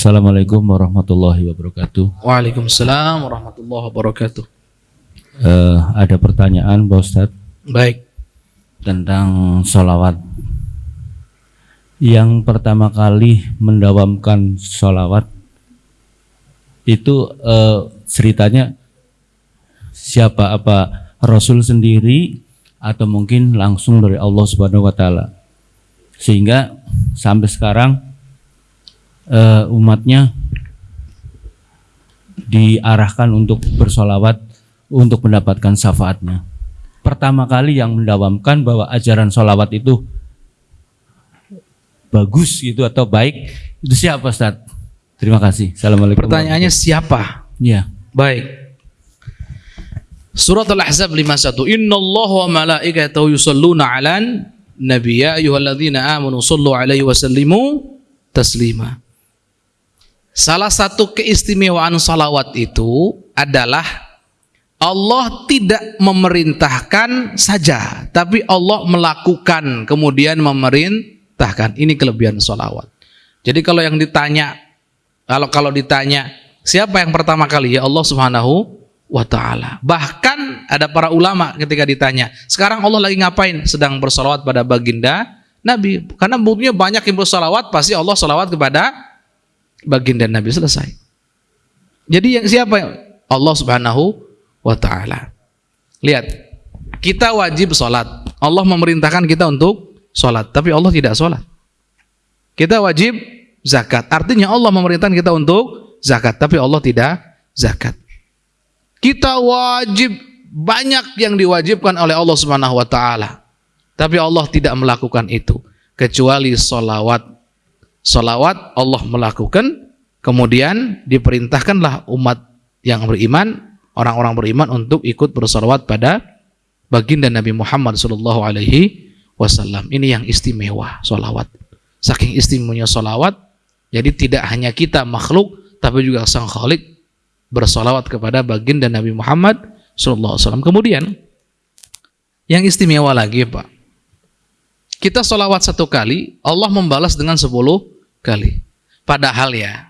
Assalamualaikum warahmatullahi wabarakatuh. Waalaikumsalam warahmatullahi wabarakatuh. Eh, ada pertanyaan Pak Ustadz Baik. tentang sholawat. Yang pertama kali mendawamkan sholawat itu eh, ceritanya siapa? Apa Rasul sendiri atau mungkin langsung dari Allah Subhanahu Wa Taala? Sehingga sampai sekarang eh, umatnya diarahkan untuk bersolawat untuk mendapatkan syafaatnya. Pertama kali yang mendawamkan bahwa ajaran solawat itu bagus gitu atau baik itu siapa Ustaz? Terima kasih. Assalamualaikum. Pertanyaannya siapa? Ya. Baik. Surat Al-Ahzab 51. Innallaha wa malaikatahu yusalluna 'alan nabiy ya ayyuhalladzina amanu sallu 'alaihi wa sallimu taslima. Salah satu keistimewaan salawat itu adalah Allah tidak memerintahkan saja, tapi Allah melakukan kemudian memerintahkan. Ini kelebihan salawat. Jadi kalau yang ditanya, kalau kalau ditanya siapa yang pertama kali ya Allah Subhanahu wa taala. Bahkan ada para ulama ketika ditanya, sekarang Allah lagi ngapain? Sedang bersolawat pada baginda Nabi. Karena buktinya banyak yang bersolawat, pasti Allah solawat kepada baginda Nabi selesai. Jadi yang siapa? Allah Subhanahu wa taala. Lihat, kita wajib sholat. Allah memerintahkan kita untuk sholat, tapi Allah tidak sholat. Kita wajib zakat. Artinya Allah memerintahkan kita untuk zakat, tapi Allah tidak zakat. Kita wajib banyak yang diwajibkan oleh Allah Subhanahu wa taala. Tapi Allah tidak melakukan itu kecuali solawat. Solawat Allah melakukan, kemudian diperintahkanlah umat yang beriman, orang-orang beriman untuk ikut bersolawat pada baginda Nabi Muhammad Shallallahu Alaihi Wasallam. Ini yang istimewa solawat. Saking istimewanya solawat, jadi tidak hanya kita makhluk, tapi juga sang khalik bersolawat kepada baginda Nabi Muhammad Sallallahu Alaihi Wasallam. Kemudian yang istimewa lagi Pak, kita solawat satu kali, Allah membalas dengan sepuluh kali. Padahal ya,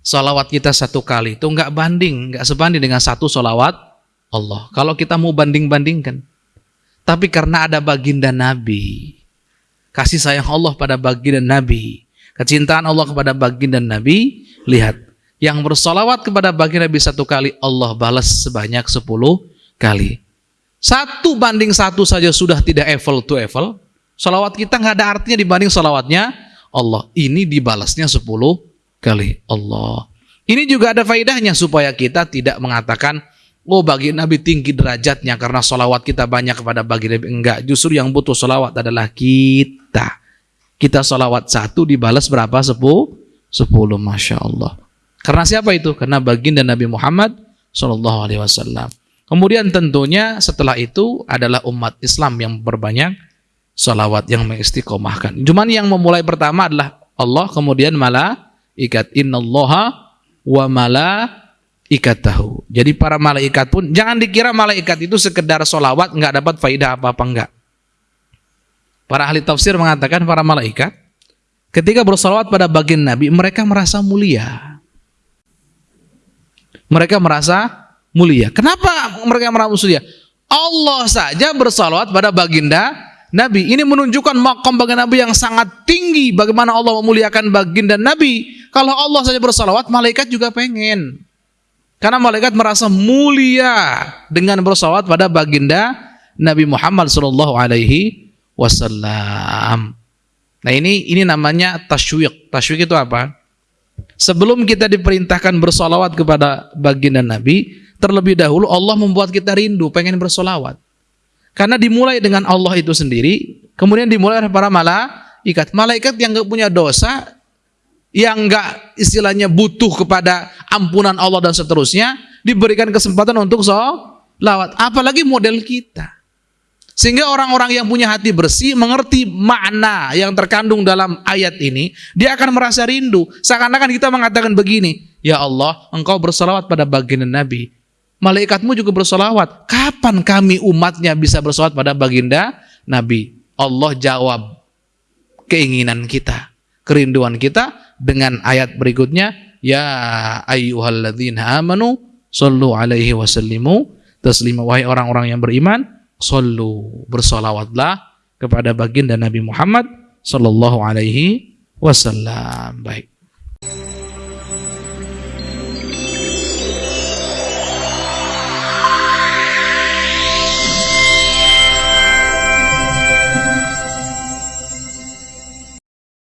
solawat kita satu kali itu nggak banding, nggak sebanding dengan satu solawat Allah. Kalau kita mau banding-bandingkan, tapi karena ada baginda Nabi, kasih sayang Allah pada baginda Nabi, kecintaan Allah kepada baginda Nabi, lihat yang bersolawat kepada baginda Nabi satu kali, Allah balas sebanyak sepuluh kali. Satu banding satu saja sudah tidak evel to evel. Solawat kita nggak ada artinya dibanding solawatnya Allah. Ini dibalasnya sepuluh kali Allah. Ini juga ada faedahnya supaya kita tidak mengatakan, oh bagi Nabi tinggi derajatnya karena solawat kita banyak kepada bagi Nabi. Enggak, justru yang butuh solawat adalah kita. Kita solawat satu dibalas berapa? Sepuluh? Sepuluh, Masya Allah. Karena siapa itu? Karena baginda Nabi Muhammad Shallallahu Alaihi Wasallam. Kemudian tentunya setelah itu adalah umat Islam yang berbanyak salawat yang mengistiqomahkan. Cuman yang memulai pertama adalah Allah, kemudian malaikat. Innallaha wa malaikatahu. Jadi para malaikat pun jangan dikira malaikat itu sekedar solawat nggak dapat faidah apa-apa enggak. Para ahli tafsir mengatakan para malaikat ketika bersolawat pada bagian Nabi mereka merasa mulia mereka merasa mulia. Kenapa mereka merasa mulia? Allah saja bersalawat pada baginda Nabi. Ini menunjukkan makam baginda Nabi yang sangat tinggi. Bagaimana Allah memuliakan baginda Nabi. Kalau Allah saja bersalawat, malaikat juga pengen. Karena malaikat merasa mulia dengan bersalawat pada baginda Nabi Muhammad Shallallahu Alaihi Wasallam. Nah ini ini namanya tasywiq. Tasywiq itu apa? Sebelum kita diperintahkan bersolawat kepada baginda Nabi, terlebih dahulu Allah membuat kita rindu, pengen bersolawat. Karena dimulai dengan Allah itu sendiri, kemudian dimulai oleh para malaikat. Malaikat yang gak punya dosa, yang gak istilahnya butuh kepada ampunan Allah dan seterusnya, diberikan kesempatan untuk solawat. Apalagi model kita. Sehingga orang-orang yang punya hati bersih mengerti makna yang terkandung dalam ayat ini, dia akan merasa rindu. Seakan-akan kita mengatakan begini, Ya Allah, engkau bersolawat pada baginda Nabi. Malaikatmu juga bersolawat. Kapan kami umatnya bisa bersolawat pada baginda Nabi? Allah jawab keinginan kita, kerinduan kita dengan ayat berikutnya, ya ayyuhalladzina amanu sallu alaihi wasallimu taslima wahai orang-orang yang beriman sallu bersolawatlah kepada baginda Nabi Muhammad sallallahu alaihi wasallam. Baik